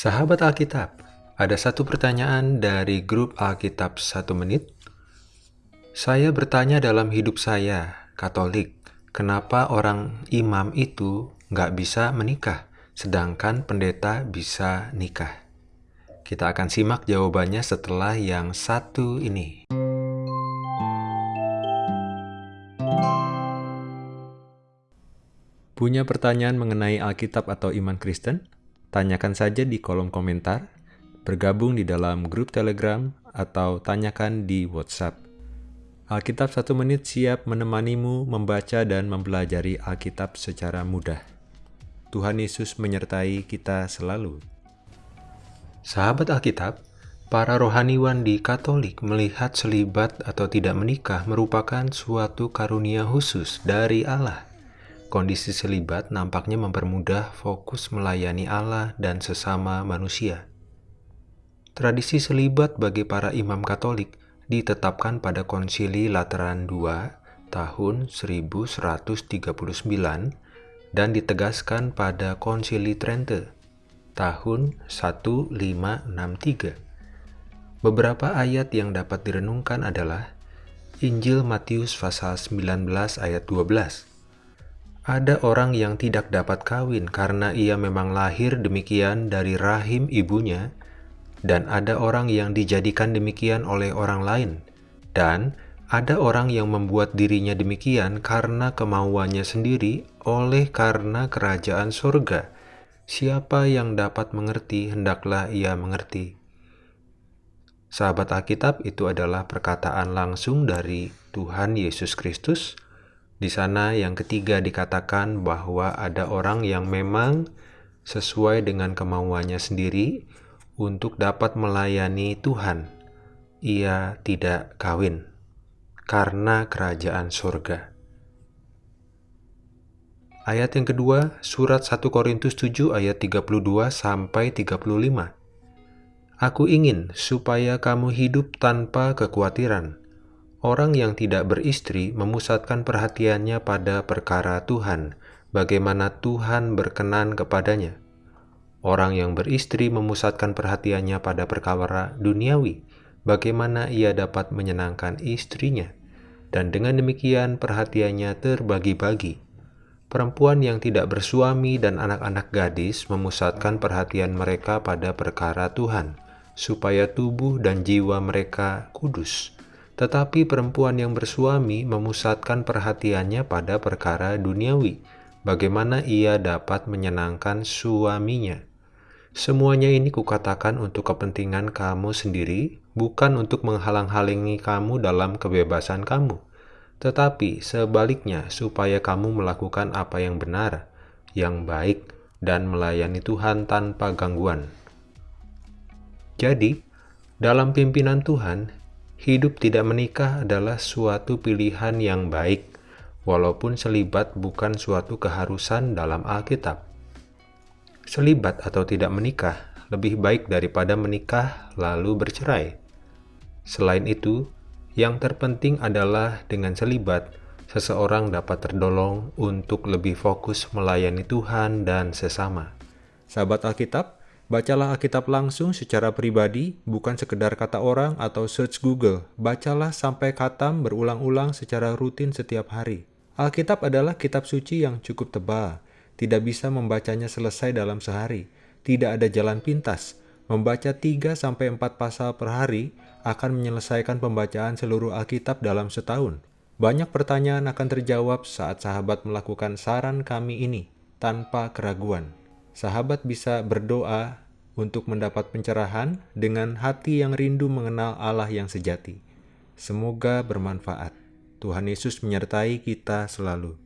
Sahabat Alkitab, ada satu pertanyaan dari grup Alkitab satu menit. Saya bertanya dalam hidup saya, Katolik, kenapa orang imam itu nggak bisa menikah, sedangkan pendeta bisa nikah? Kita akan simak jawabannya setelah yang satu ini. Punya pertanyaan mengenai Alkitab atau iman Kristen? Tanyakan saja di kolom komentar, bergabung di dalam grup Telegram, atau tanyakan di WhatsApp. Alkitab satu menit siap menemanimu membaca dan mempelajari Alkitab secara mudah. Tuhan Yesus menyertai kita selalu. Sahabat Alkitab, para rohaniwan di Katolik melihat selibat atau tidak menikah merupakan suatu karunia khusus dari Allah. Kondisi selibat nampaknya mempermudah fokus melayani Allah dan sesama manusia. Tradisi selibat bagi para imam Katolik ditetapkan pada Konsili Lateran II tahun 1139 dan ditegaskan pada Konsili Trente tahun 1563. Beberapa ayat yang dapat direnungkan adalah Injil Matius pasal 19 ayat 12 ada orang yang tidak dapat kawin karena ia memang lahir demikian dari rahim ibunya, dan ada orang yang dijadikan demikian oleh orang lain, dan ada orang yang membuat dirinya demikian karena kemauannya sendiri oleh karena kerajaan surga. Siapa yang dapat mengerti, hendaklah ia mengerti. Sahabat Alkitab itu adalah perkataan langsung dari Tuhan Yesus Kristus, di sana yang ketiga dikatakan bahwa ada orang yang memang sesuai dengan kemauannya sendiri untuk dapat melayani Tuhan. Ia tidak kawin karena kerajaan surga. Ayat yang kedua, surat 1 Korintus 7 ayat 32 sampai 35. Aku ingin supaya kamu hidup tanpa kekhawatiran Orang yang tidak beristri memusatkan perhatiannya pada perkara Tuhan, bagaimana Tuhan berkenan kepadanya. Orang yang beristri memusatkan perhatiannya pada perkara duniawi, bagaimana ia dapat menyenangkan istrinya. Dan dengan demikian perhatiannya terbagi-bagi. Perempuan yang tidak bersuami dan anak-anak gadis memusatkan perhatian mereka pada perkara Tuhan, supaya tubuh dan jiwa mereka kudus tetapi perempuan yang bersuami memusatkan perhatiannya pada perkara duniawi, bagaimana ia dapat menyenangkan suaminya. Semuanya ini kukatakan untuk kepentingan kamu sendiri, bukan untuk menghalang-halangi kamu dalam kebebasan kamu, tetapi sebaliknya supaya kamu melakukan apa yang benar, yang baik, dan melayani Tuhan tanpa gangguan. Jadi, dalam pimpinan Tuhan, Hidup tidak menikah adalah suatu pilihan yang baik, walaupun selibat bukan suatu keharusan dalam Alkitab. Selibat atau tidak menikah lebih baik daripada menikah lalu bercerai. Selain itu, yang terpenting adalah dengan selibat, seseorang dapat terdolong untuk lebih fokus melayani Tuhan dan sesama. Sahabat Alkitab, Bacalah Alkitab langsung secara pribadi, bukan sekedar kata orang atau search Google. Bacalah sampai katam berulang-ulang secara rutin setiap hari. Alkitab adalah kitab suci yang cukup tebal. Tidak bisa membacanya selesai dalam sehari. Tidak ada jalan pintas. Membaca 3-4 pasal per hari akan menyelesaikan pembacaan seluruh Alkitab dalam setahun. Banyak pertanyaan akan terjawab saat sahabat melakukan saran kami ini tanpa keraguan sahabat bisa berdoa untuk mendapat pencerahan dengan hati yang rindu mengenal Allah yang sejati. Semoga bermanfaat. Tuhan Yesus menyertai kita selalu.